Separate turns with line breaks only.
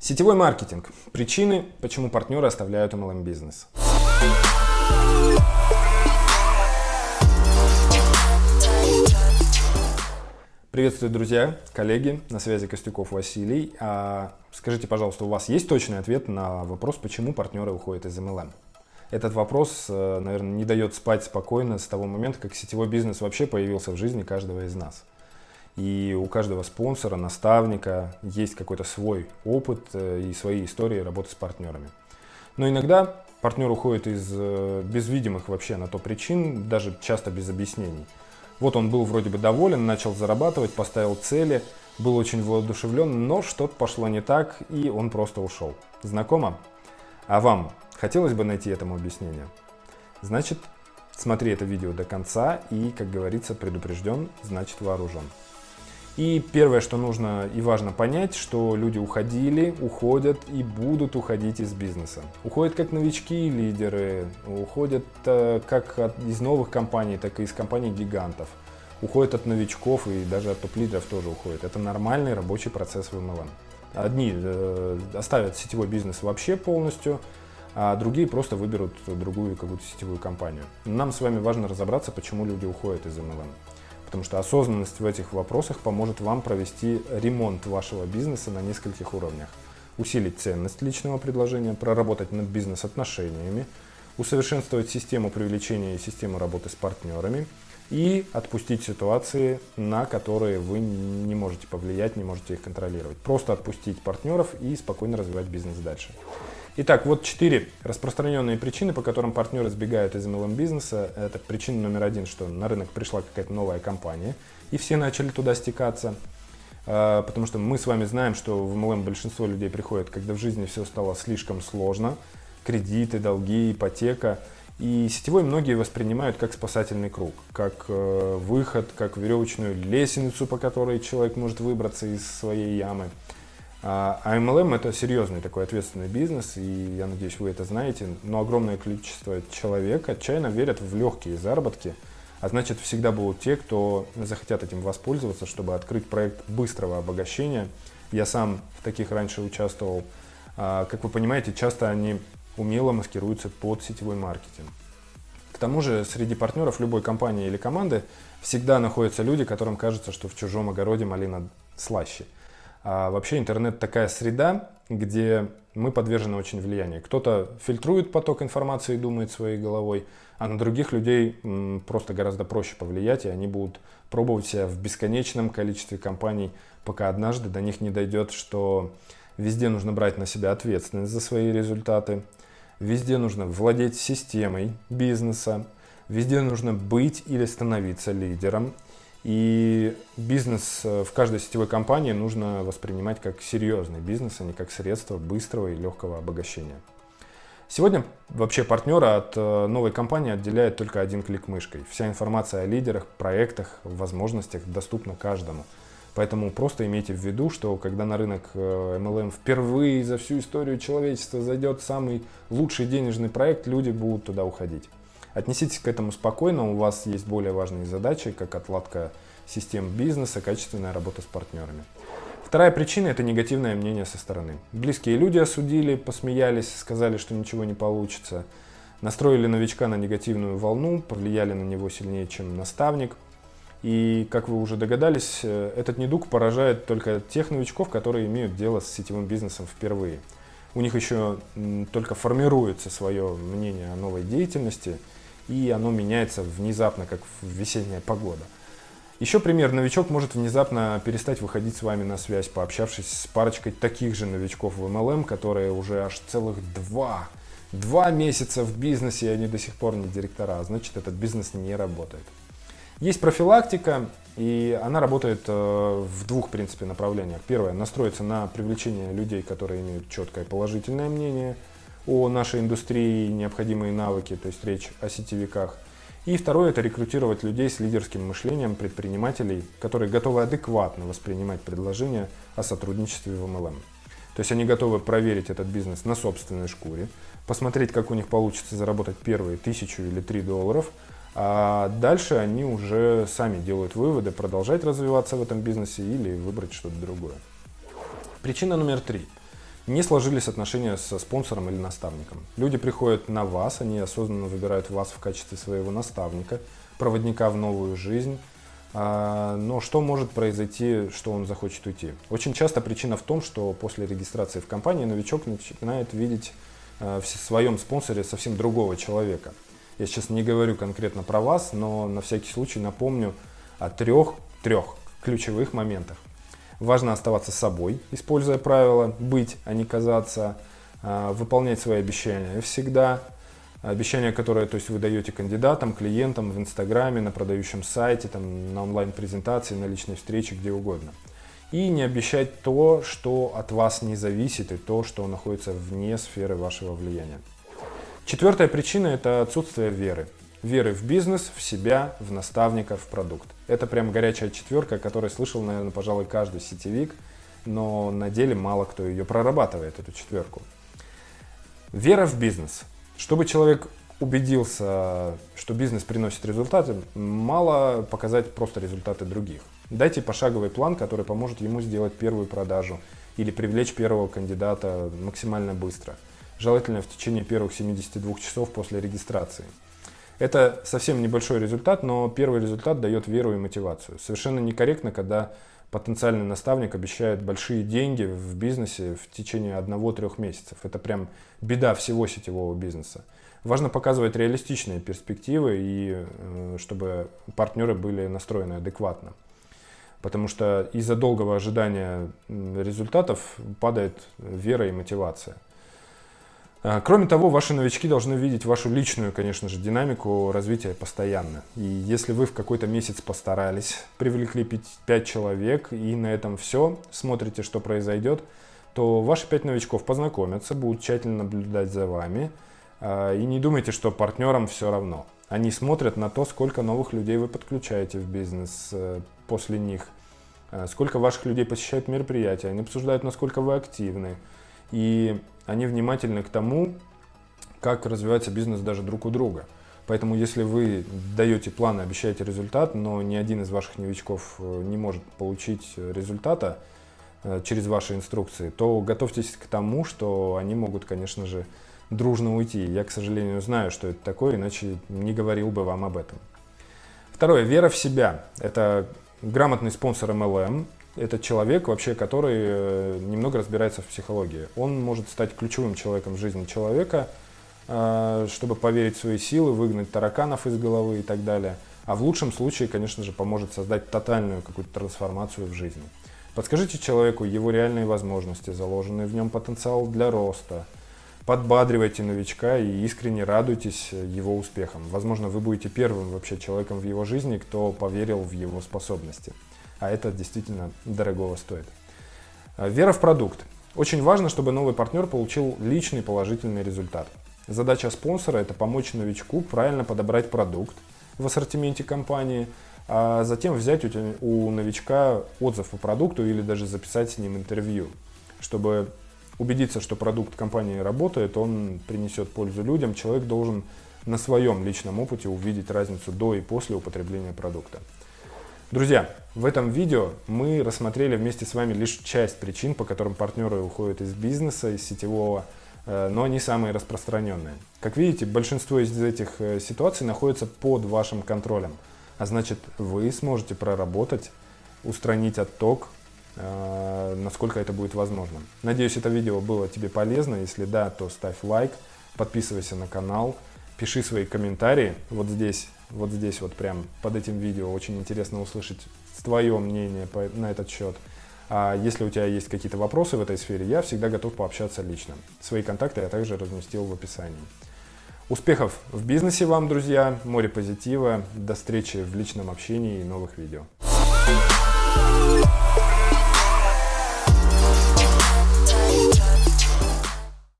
Сетевой маркетинг. Причины, почему партнеры оставляют MLM-бизнес. Приветствую, друзья, коллеги, на связи Костюков Василий. А, скажите, пожалуйста, у вас есть точный ответ на вопрос, почему партнеры уходят из MLM? Этот вопрос, э, наверное, не дает спать спокойно с того момента, как сетевой бизнес вообще появился в жизни каждого из нас. И у каждого спонсора, наставника есть какой-то свой опыт э, и свои истории работы с партнерами. Но иногда партнер уходит из э, без видимых вообще на то причин, даже часто без объяснений. Вот он был вроде бы доволен, начал зарабатывать, поставил цели, был очень воодушевлен, но что-то пошло не так, и он просто ушел. Знакомо? А вам хотелось бы найти этому объяснение? Значит, смотри это видео до конца и, как говорится, предупрежден, значит вооружен. И первое, что нужно и важно понять, что люди уходили, уходят и будут уходить из бизнеса. Уходят как новички лидеры, уходят э, как из новых компаний, так и из компаний-гигантов. Уходят от новичков и даже от топ-лидеров тоже уходят. Это нормальный рабочий процесс в MLM. Одни э, оставят сетевой бизнес вообще полностью, а другие просто выберут другую какую-то сетевую компанию. Нам с вами важно разобраться, почему люди уходят из MLM потому что осознанность в этих вопросах поможет вам провести ремонт вашего бизнеса на нескольких уровнях. Усилить ценность личного предложения, проработать над бизнес-отношениями, усовершенствовать систему привлечения и систему работы с партнерами и отпустить ситуации, на которые вы не можете повлиять, не можете их контролировать. Просто отпустить партнеров и спокойно развивать бизнес дальше. Итак, вот четыре распространенные причины, по которым партнеры сбегают из MLM-бизнеса. Это причина номер один, что на рынок пришла какая-то новая компания, и все начали туда стекаться. А, потому что мы с вами знаем, что в MLM большинство людей приходят, когда в жизни все стало слишком сложно. Кредиты, долги, ипотека. И сетевой многие воспринимают как спасательный круг, как э, выход, как веревочную лестницу, по которой человек может выбраться из своей ямы. А MLM это серьезный такой ответственный бизнес, и я надеюсь, вы это знаете, но огромное количество человек отчаянно верят в легкие заработки, а значит всегда будут те, кто захотят этим воспользоваться, чтобы открыть проект быстрого обогащения. Я сам в таких раньше участвовал. А, как вы понимаете, часто они умело маскируются под сетевой маркетинг. К тому же среди партнеров любой компании или команды всегда находятся люди, которым кажется, что в чужом огороде малина слаще – а вообще интернет такая среда, где мы подвержены очень влиянию. Кто-то фильтрует поток информации и думает своей головой, а на других людей просто гораздо проще повлиять, и они будут пробовать себя в бесконечном количестве компаний, пока однажды до них не дойдет, что везде нужно брать на себя ответственность за свои результаты, везде нужно владеть системой бизнеса, везде нужно быть или становиться лидером, и бизнес э, в каждой сетевой компании нужно воспринимать как серьезный бизнес, а не как средство быстрого и легкого обогащения. Сегодня вообще партнера от э, новой компании отделяет только один клик мышкой. Вся информация о лидерах, проектах, возможностях доступна каждому. Поэтому просто имейте в виду, что когда на рынок MLM э, впервые за всю историю человечества зайдет самый лучший денежный проект, люди будут туда уходить. Отнеситесь к этому спокойно, у вас есть более важные задачи, как отладка систем бизнеса, качественная работа с партнерами. Вторая причина – это негативное мнение со стороны. Близкие люди осудили, посмеялись, сказали, что ничего не получится, настроили новичка на негативную волну, повлияли на него сильнее, чем наставник. И, как вы уже догадались, э, этот недуг поражает только тех новичков, которые имеют дело с сетевым бизнесом впервые. У них еще только формируется свое мнение о новой деятельности – и оно меняется внезапно, как весенняя погода. Еще пример. Новичок может внезапно перестать выходить с вами на связь, пообщавшись с парочкой таких же новичков в MLM, которые уже аж целых два, два месяца в бизнесе, и они до сих пор не директора. А значит, этот бизнес не работает. Есть профилактика, и она работает э, в двух, в принципе, направлениях. Первое, настроиться на привлечение людей, которые имеют четкое положительное мнение – о нашей индустрии, необходимые навыки, то есть речь о сетевиках. И второе – это рекрутировать людей с лидерским мышлением, предпринимателей, которые готовы адекватно воспринимать предложения о сотрудничестве в MLM. То есть они готовы проверить этот бизнес на собственной шкуре, посмотреть, как у них получится заработать первые тысячу или три долларов, а дальше они уже сами делают выводы, продолжать развиваться в этом бизнесе или выбрать что-то другое. Причина номер три – Не сложились отношения со спонсором или наставником. Люди приходят на вас, они осознанно выбирают вас в качестве своего наставника, проводника в новую жизнь. А, но что может произойти, что он захочет уйти? Очень часто причина в том, что после регистрации в компании новичок начинает видеть э, в своем спонсоре совсем другого человека. Я сейчас не говорю конкретно про вас, но на всякий случай напомню о трех, трех ключевых моментах. Важно оставаться собой, используя правила «быть, а не казаться», а, выполнять свои обещания всегда, обещания, которые то есть, вы даете кандидатам, клиентам в Инстаграме, на продающем сайте, там, на онлайн-презентации, на личной встрече, где угодно. И не обещать то, что от вас не зависит, и то, что находится вне сферы вашего влияния. Четвертая причина – это отсутствие веры. Веры в бизнес, в себя, в наставника, в продукт. Это прям горячая четверка, о которой слышал, наверное, пожалуй, каждый сетевик, но на деле мало кто ее прорабатывает, эту четверку. Вера в бизнес. Чтобы человек убедился, что бизнес приносит результаты, мало показать просто результаты других. Дайте пошаговый план, который поможет ему сделать первую продажу или привлечь первого кандидата максимально быстро. Желательно в течение первых 72 часов после регистрации. Это совсем небольшой результат, но первый результат дает веру и мотивацию. Совершенно некорректно, когда потенциальный наставник обещает большие деньги в бизнесе в течение одного-трех месяцев. Это прям беда всего сетевого бизнеса. Важно показывать реалистичные перспективы и э, чтобы партнеры были настроены адекватно. Потому что из-за долгого ожидания результатов падает вера и мотивация. А, кроме того, ваши новички должны видеть вашу личную, конечно же, динамику развития постоянно. И если вы в какой-то месяц постарались, привлекли 5 человек и на этом все, смотрите, что произойдет, то ваши 5 новичков познакомятся, будут тщательно наблюдать за вами. А, и не думайте, что партнерам все равно. Они смотрят на то, сколько новых людей вы подключаете в бизнес э, после них, а, сколько ваших людей посещают мероприятия, они обсуждают, насколько вы активны. И они внимательны к тому, как развивается бизнес даже друг у друга. Поэтому если вы даете план и обещаете результат, но ни один из ваших новичков э, не может получить результата э, через ваши инструкции, то готовьтесь к тому, что они могут, конечно же, дружно уйти. Я, к сожалению, знаю, что это такое, иначе не говорил бы вам об этом. Второе. Вера в себя. Это грамотный спонсор MLM, это человек, вообще, который э, немного разбирается в психологии. Он может стать ключевым человеком в жизни человека, э, чтобы поверить в свои силы, выгнать тараканов из головы и так далее. А в лучшем случае, конечно же, поможет создать тотальную какую-то трансформацию в жизни. Подскажите человеку его реальные возможности, заложенный в нем потенциал для роста. Подбадривайте новичка и искренне радуйтесь его успехам. Возможно, вы будете первым вообще человеком в его жизни, кто поверил в его способности а это действительно дорогого стоит. А, вера в продукт. Очень важно, чтобы новый партнер получил личный положительный результат. Задача спонсора – это помочь новичку правильно подобрать продукт в ассортименте компании, а затем взять у новичка отзыв по продукту или даже записать с ним интервью, чтобы убедиться, что продукт компании работает, он принесет пользу людям, человек должен на своем личном опыте увидеть разницу до и после употребления продукта. Друзья, в этом видео мы рассмотрели вместе с вами лишь часть причин, по которым партнеры уходят из бизнеса, из сетевого, э, но не самые распространенные. Как видите, большинство из этих э, ситуаций находится под вашим контролем, а значит вы сможете проработать, устранить отток, э, насколько это будет возможно. Надеюсь, это видео было тебе полезно. Если да, то ставь лайк, подписывайся на канал, пиши свои комментарии вот здесь вот здесь вот прям под этим видео. Очень интересно услышать твое мнение по, на этот счет. А если у тебя есть какие-то вопросы в этой сфере, я всегда готов пообщаться лично. Свои контакты я также разместил в описании. Успехов в бизнесе вам, друзья, море позитива, до встречи в личном общении и новых видео.